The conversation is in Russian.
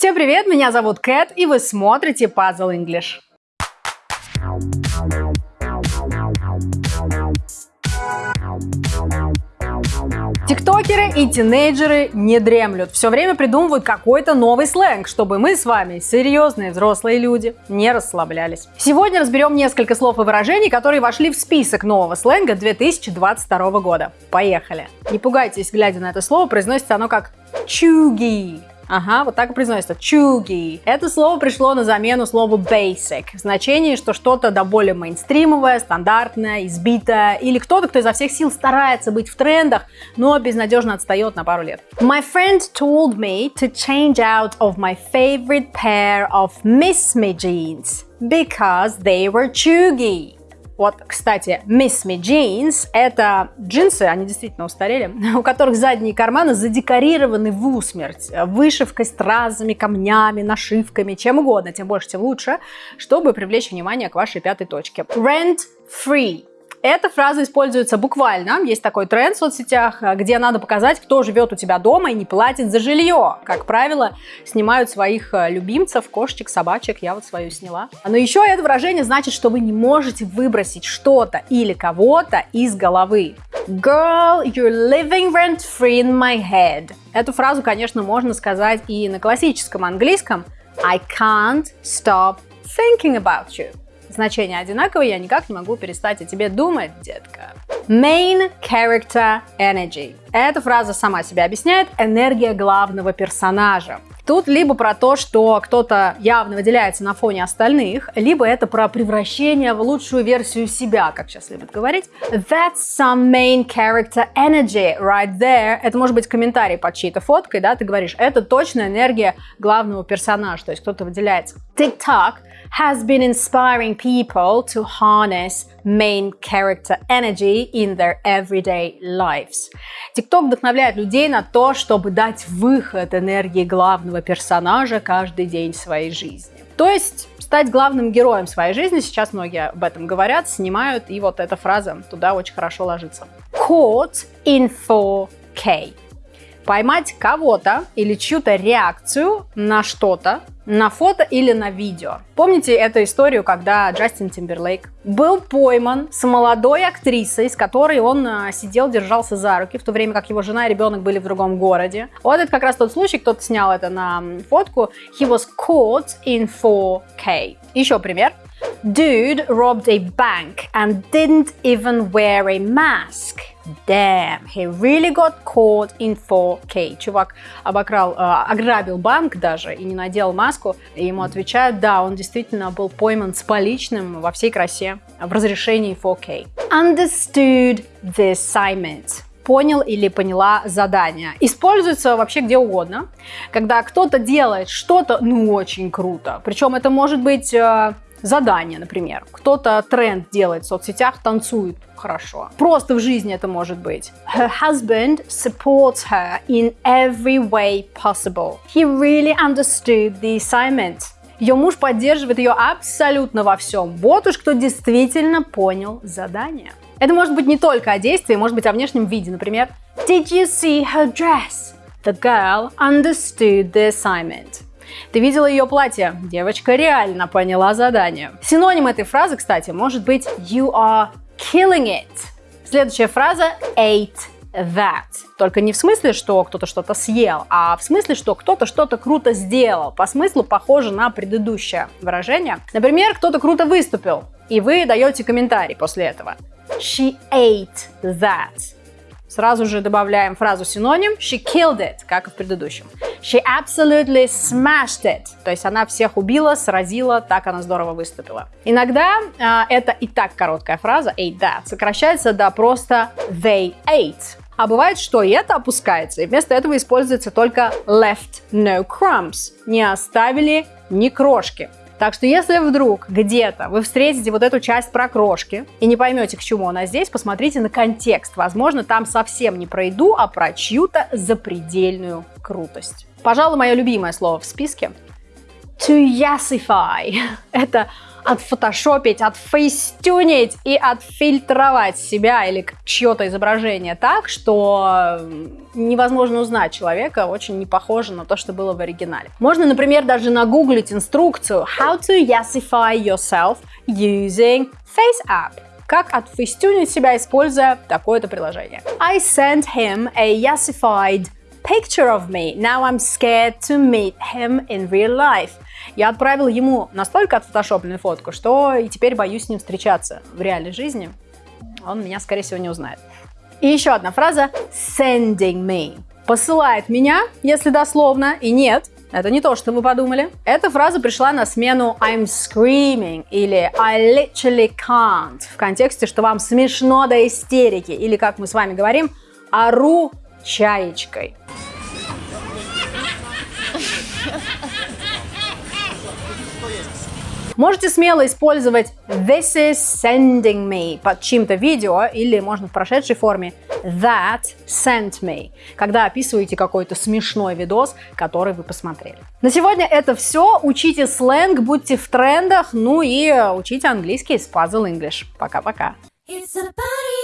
Всем привет, меня зовут Кэт, и вы смотрите Puzzle English. Тиктокеры и тинейджеры не дремлют. Все время придумывают какой-то новый сленг, чтобы мы с вами, серьезные взрослые люди, не расслаблялись. Сегодня разберем несколько слов и выражений, которые вошли в список нового сленга 2022 года. Поехали! Не пугайтесь, глядя на это слово, произносится оно как чуги. Ага, вот так и произносится. Чуги. Это слово пришло на замену слову basic. В значении, что что-то до более мейнстримовое, стандартное, избитое. Или кто-то, кто изо всех сил старается быть в трендах, но безнадежно отстает на пару лет. My friend told me to change out of my favorite pair of Miss Me jeans because they were chuggy. Вот, кстати, Miss Me Jeans — это джинсы, они действительно устарели, у которых задние карманы задекорированы в усмерть, вышивкой, стразами, камнями, нашивками, чем угодно, тем больше, тем лучше, чтобы привлечь внимание к вашей пятой точке. Rent free эта фраза используется буквально. Есть такой тренд в соцсетях, где надо показать, кто живет у тебя дома и не платит за жилье. Как правило, снимают своих э, любимцев, кошечек, собачек. Я вот свою сняла. Но еще это выражение значит, что вы не можете выбросить что-то или кого-то из головы. Girl, you're living rent free in my head. Эту фразу, конечно, можно сказать и на классическом английском. I can't stop thinking about you. Значение одинаковое, я никак не могу перестать о тебе думать, детка. Main character energy. Эта фраза сама себя объясняет. Энергия главного персонажа. Тут либо про то, что кто-то явно выделяется на фоне остальных, либо это про превращение в лучшую версию себя, как сейчас любят говорить. That's some main character energy right there. Это может быть комментарий под чьей-то фоткой, да, ты говоришь, это точно энергия главного персонажа, то есть кто-то выделяется. TikTok has been inspiring people to harness main character energy in their everyday lives. TikTok вдохновляет людей на то, чтобы дать выход энергии главного персонажа каждый день своей жизни. То есть стать главным героем своей жизни, сейчас многие об этом говорят, снимают, и вот эта фраза туда очень хорошо ложится. Caught in 4K поймать кого-то или чью-то реакцию на что-то, на фото или на видео. Помните эту историю, когда Джастин Тимберлейк был пойман с молодой актрисой, с которой он а, сидел, держался за руки, в то время как его жена и ребенок были в другом городе. Вот это как раз тот случай, кто-то снял это на фотку. He was caught in 4K. Еще пример. Dude robbed a bank and didn't even wear a mask. Damn, he really got caught in 4K. Чувак обокрал, э, ограбил банк даже и не надел маску. И ему отвечают, да, он действительно был пойман с поличным во всей красе в разрешении 4K. Understood the assignment понял или поняла задание. Используется вообще где угодно, когда кто-то делает что-то, ну, очень круто. Причем это может быть э, задание, например. Кто-то тренд делает в соцсетях, танцует хорошо. Просто в жизни это может быть. Her husband supports her in every way possible. He really understood the assignment. Ее муж поддерживает ее абсолютно во всем. Вот уж кто действительно понял задание. Это может быть не только о действии, может быть о внешнем виде. Например, Did you see her dress? The girl understood the assignment. Ты видела ее платье? Девочка реально поняла задание. Синоним этой фразы, кстати, может быть you are killing it. Следующая фраза ate that. Только не в смысле, что кто-то что-то съел, а в смысле, что кто-то что-то круто сделал. По смыслу похоже на предыдущее выражение. Например, кто-то круто выступил, и вы даете комментарий после этого. She ate that. Сразу же добавляем фразу синоним she killed it, как и в предыдущем. She absolutely smashed it. То есть она всех убила, сразила, так она здорово выступила. Иногда э, это и так короткая фраза ate that сокращается до просто they ate. А бывает, что и это опускается, и вместо этого используется только left no crumbs. Не оставили ни крошки. Так что если вдруг где-то вы встретите вот эту часть про крошки и не поймете, к чему она здесь, посмотрите на контекст. Возможно, там совсем не про еду, а про чью-то запредельную крутость. Пожалуй, мое любимое слово в списке to yassify. Это отфотошопить, отфейстюнить и отфильтровать себя или чье-то изображение так, что невозможно узнать человека, очень не похоже на то, что было в оригинале. Можно, например, даже нагуглить инструкцию How to yassify yourself using FaceApp как отфейстюнить себя, используя такое-то приложение. I sent him a yassified picture of me. Now I'm scared to meet him in real life. Я отправил ему настолько отфотошопленную фотку, что и теперь боюсь с ним встречаться в реальной жизни. Он меня, скорее всего, не узнает. И еще одна фраза sending me. Посылает меня, если дословно, и нет, это не то, что вы подумали. Эта фраза пришла на смену I'm screaming или I literally can't в контексте, что вам смешно до истерики или, как мы с вами говорим, ору чаечкой. Можете смело использовать this is sending me под чьим-то видео или можно в прошедшей форме that sent me, когда описываете какой-то смешной видос, который вы посмотрели. На сегодня это все. Учите сленг, будьте в трендах, ну и учите английский с Puzzle English. Пока-пока. It's a party